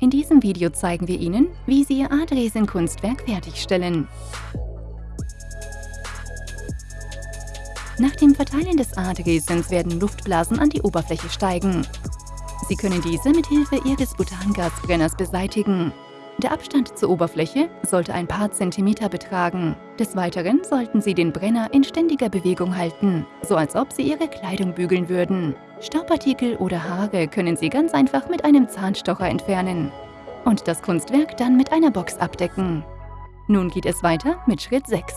In diesem Video zeigen wir Ihnen, wie Sie Ihr Adresin-Kunstwerk fertigstellen. Nach dem Verteilen des Adresins werden Luftblasen an die Oberfläche steigen. Sie können diese mit Hilfe Ihres Butangasbrenners beseitigen. Der Abstand zur Oberfläche sollte ein paar Zentimeter betragen. Des Weiteren sollten Sie den Brenner in ständiger Bewegung halten, so als ob Sie Ihre Kleidung bügeln würden. Staubpartikel oder Haare können Sie ganz einfach mit einem Zahnstocher entfernen und das Kunstwerk dann mit einer Box abdecken. Nun geht es weiter mit Schritt 6.